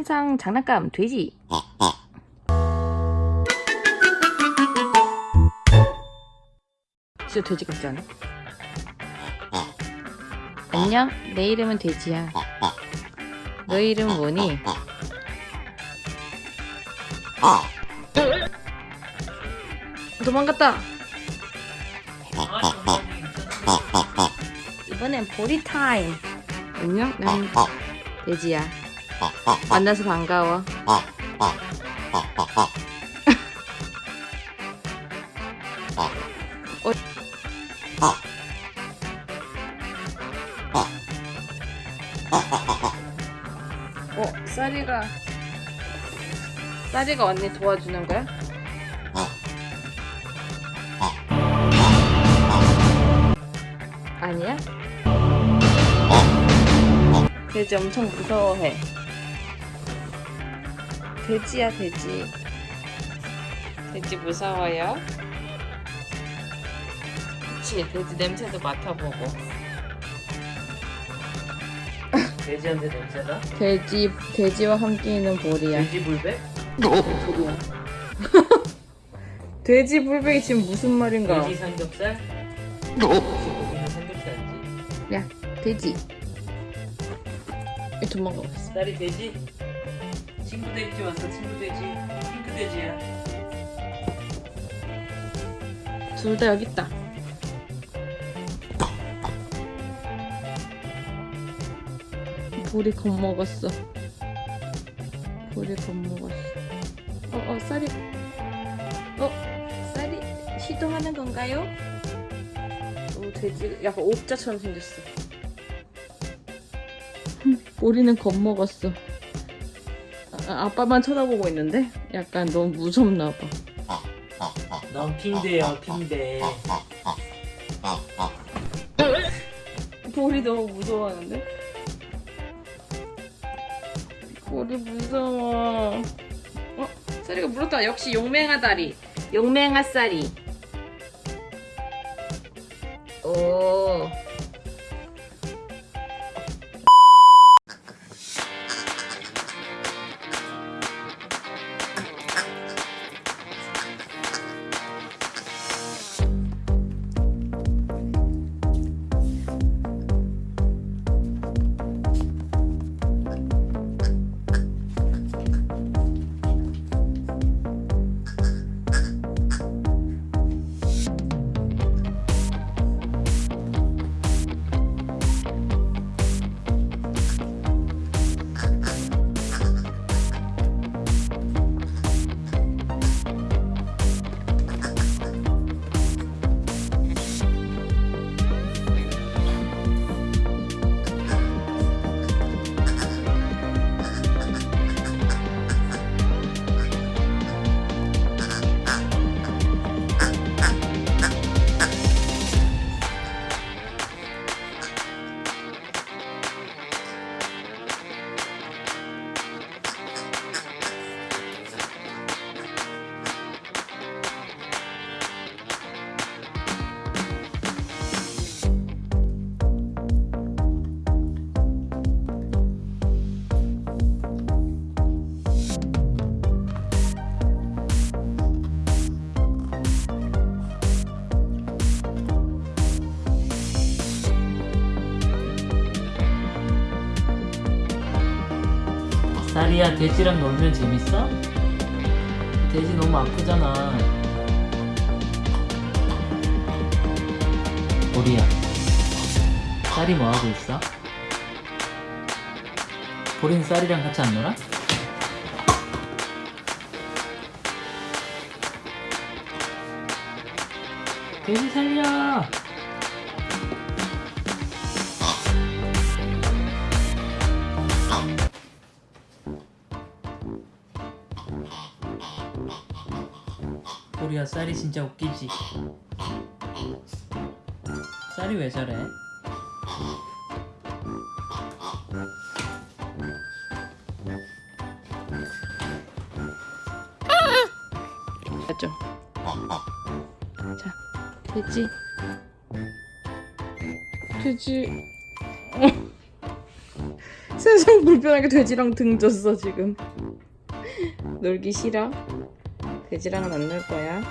신상 장난감 돼지. 진짜 돼지 같지 않아? 안녕? 내 이름은 돼지야. 너희 이름은 뭐니? 도망갔다. 이번엔 보리 타임. 안녕? 난 돼지야 만나서 반가워 어 쌀이가 쌀이가 언니 도와주는 거야? 아니야? 돼지 엄청 무서워해. 돼지야 돼지. 돼지 무서워요? 그치 돼지 냄새도 맡아보고. 돼지한테 냄새나? 돼지 돼지와 함께 있는 보리야. 돼지 불배? 소리야. 돼지 불백이 지금 무슨 말인가? 돼지 삼겹살? 야 돼지. 이 도망가고 있어. 딸이 돼지? 친구 돼지 왔어 친구 돼지 핑크 돼지야 둘 다 여기 있다. 보리 겁먹었어. 보리 겁먹었어. 어, 어, 쌀이. 어, 쌀이 시동하는 건가요? 오, 돼지 약간 옥자처럼 생겼어. 보리는 겁먹었어. 아, 아빠만 쳐다보고 있는데? 약간 너무 무섭나 봐. 넌 핑대야 핑대 볼이 너무 무서워하는데? 볼이 무서워. 어? 쌀이가 물었다. 역시 용맹아 다리. 용맹아 쌀이. 오. 딸이야 돼지랑 놀면 재밌어? 돼지 너무 아프잖아 보리야 쌀이 뭐하고 있어? 보리는 쌀이랑 같이 안 놀아? 돼지 살려 보리야 쌀이 진짜 웃기지 쌀이 왜 저래? 맞죠? 자, 돼지. 돼지. 세상 불편하게 돼지랑 등졌어 지금 놀기 싫어? 돼지랑은 안놀 거야